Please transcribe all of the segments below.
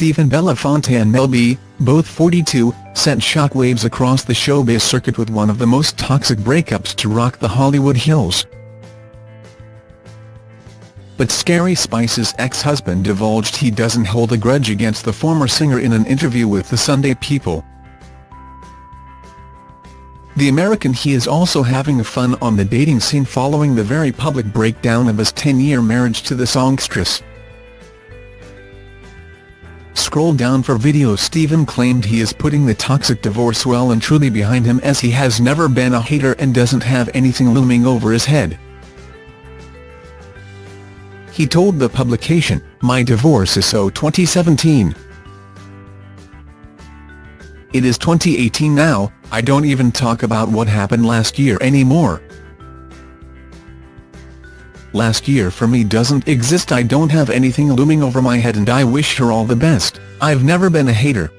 Stephen Belafonte and Mel B, both 42, sent shockwaves across the showbiz circuit with one of the most toxic breakups to rock the Hollywood Hills. But Scary Spice's ex-husband divulged he doesn't hold a grudge against the former singer in an interview with the Sunday People. The American he is also having fun on the dating scene following the very public breakdown of his 10-year marriage to the songstress. Scroll down for video Stephen claimed he is putting the toxic divorce well and truly behind him as he has never been a hater and doesn't have anything looming over his head. He told the publication, My divorce is so 2017. It is 2018 now, I don't even talk about what happened last year anymore. Last year for me doesn't exist I don't have anything looming over my head and I wish her all the best, I've never been a hater.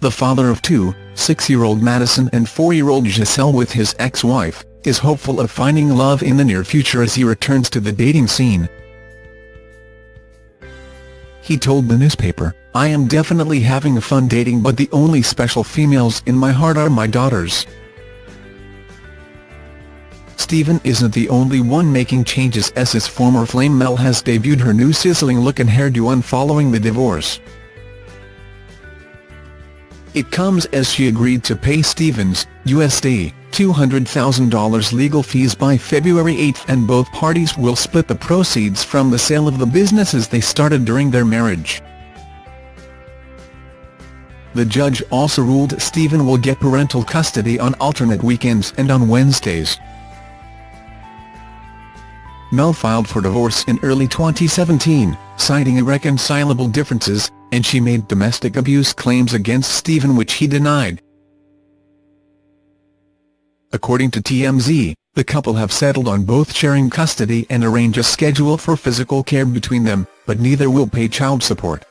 The father of two, six-year-old Madison and four-year-old Giselle with his ex-wife, is hopeful of finding love in the near future as he returns to the dating scene. He told the newspaper, I am definitely having a fun dating but the only special females in my heart are my daughters. Stephen isn't the only one making changes as his former flame Mel has debuted her new sizzling look and hairdo on following the divorce. It comes as she agreed to pay Stephen's, USD, $200,000 legal fees by February 8 and both parties will split the proceeds from the sale of the businesses they started during their marriage. The judge also ruled Stephen will get parental custody on alternate weekends and on Wednesdays. Mel filed for divorce in early 2017, citing irreconcilable differences, and she made domestic abuse claims against Stephen which he denied. According to TMZ, the couple have settled on both sharing custody and arrange a schedule for physical care between them, but neither will pay child support.